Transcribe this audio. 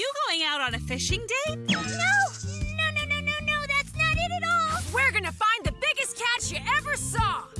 you going out on a fishing date? No! No, no, no, no, no! That's not it at all! We're gonna find the biggest catch you ever saw!